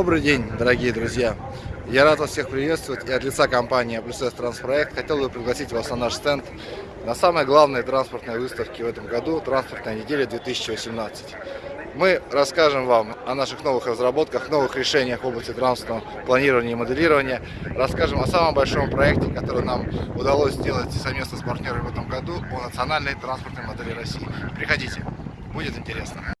Добрый день, дорогие друзья! Я рад вас всех приветствовать и от лица компании Плюс Транспроект хотел бы пригласить вас на наш стенд на самой главной транспортной выставке в этом году «Транспортная неделя 2018». Мы расскажем вам о наших новых разработках, новых решениях в области транспортного планирования и моделирования. Расскажем о самом большом проекте, который нам удалось сделать совместно с партнерами в этом году по национальной транспортной модели России. Приходите, будет интересно.